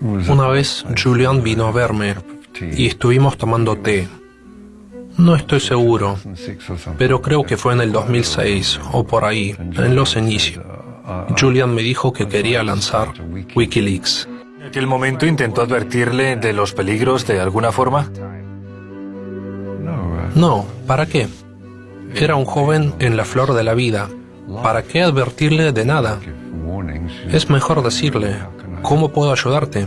Una vez Julian vino a verme y estuvimos tomando té. No estoy seguro, pero creo que fue en el 2006 o por ahí, en los inicios. Julian me dijo que quería lanzar Wikileaks. ¿En aquel momento intentó advertirle de los peligros de alguna forma? No, ¿para qué? Era un joven en la flor de la vida. ¿Para qué advertirle de nada? Es mejor decirle, ¿cómo puedo ayudarte?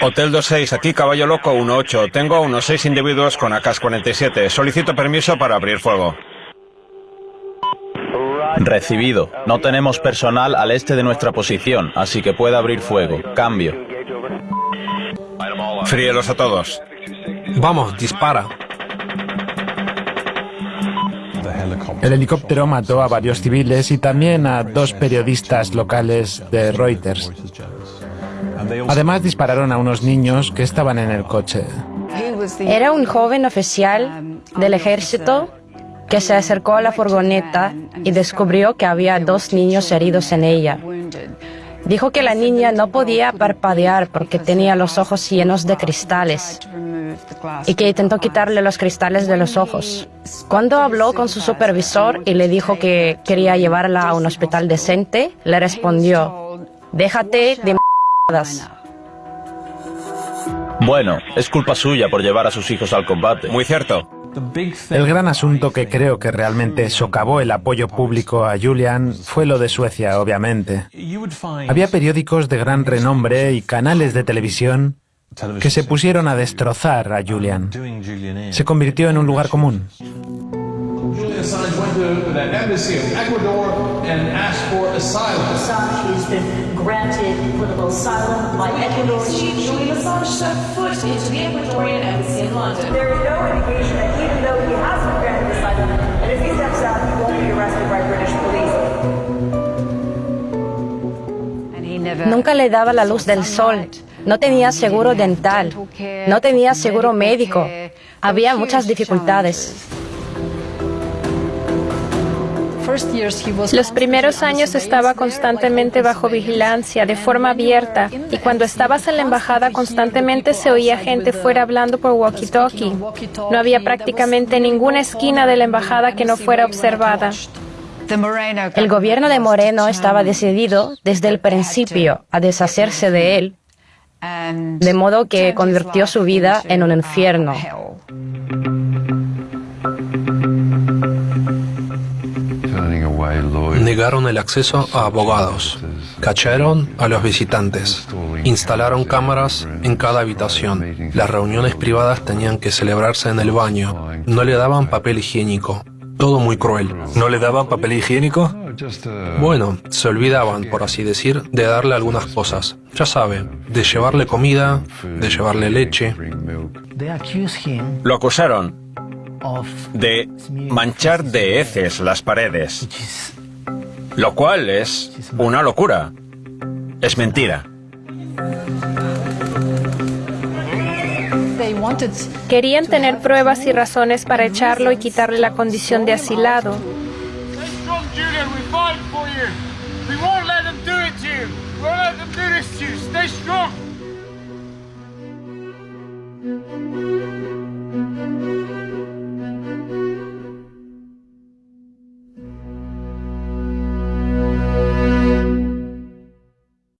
Hotel 26, aquí Caballo Loco 18. Tengo a unos seis individuos con AK-47. Solicito permiso para abrir fuego. Recibido. No tenemos personal al este de nuestra posición, así que puede abrir fuego. Cambio. Fríelos a todos. Vamos, dispara. El helicóptero mató a varios civiles y también a dos periodistas locales de Reuters. Además dispararon a unos niños que estaban en el coche. Era un joven oficial del ejército que se acercó a la furgoneta y descubrió que había dos niños heridos en ella. Dijo que la niña no podía parpadear porque tenía los ojos llenos de cristales y que intentó quitarle los cristales de los ojos. Cuando habló con su supervisor y le dijo que quería llevarla a un hospital decente, le respondió, déjate de m***das. Bueno, es culpa suya por llevar a sus hijos al combate. Muy cierto. El gran asunto que creo que realmente socavó el apoyo público a Julian fue lo de Suecia, obviamente. Había periódicos de gran renombre y canales de televisión que se pusieron a destrozar a Julian. Se convirtió en un lugar común. Granted political asylum by Ecuador. Julian Assange set foot into the Ecuadorian embassy in London. There is no indication that even though he has been granted asylum, and if he steps out, he won't be arrested by British police. Nunca le daba la luz del sol. No tenía seguro dental. No tenía seguro médico. Había muchas dificultades. Los primeros años estaba constantemente bajo vigilancia, de forma abierta, y cuando estabas en la embajada constantemente se oía gente fuera hablando por walkie-talkie. No había prácticamente ninguna esquina de la embajada que no fuera observada. El gobierno de Moreno estaba decidido desde el principio a deshacerse de él, de modo que convirtió su vida en un infierno. Negaron el acceso a abogados, cacharon a los visitantes, instalaron cámaras en cada habitación. Las reuniones privadas tenían que celebrarse en el baño, no le daban papel higiénico. Todo muy cruel. ¿No le daban papel higiénico? Bueno, se olvidaban, por así decir, de darle algunas cosas. Ya sabe, de llevarle comida, de llevarle leche. Lo acusaron de manchar de heces las paredes, lo cual es una locura. Es mentira. Querían tener pruebas y razones para echarlo y quitarle la condición de asilado. We won't let them do it to you. We won't let them do this to you. Stay strong.